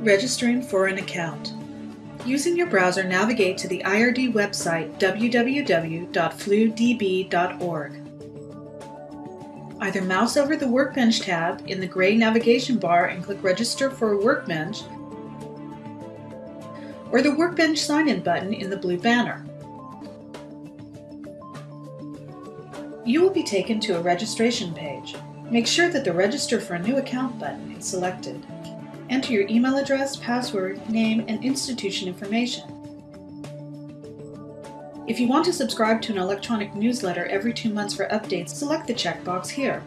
Registering for an account. Using your browser, navigate to the IRD website www.fludb.org. Either mouse over the Workbench tab in the gray navigation bar and click Register for a Workbench, or the Workbench sign-in button in the blue banner. You will be taken to a registration page. Make sure that the Register for a New Account button is selected. Enter your email address, password, name, and institution information. If you want to subscribe to an electronic newsletter every two months for updates, select the checkbox here.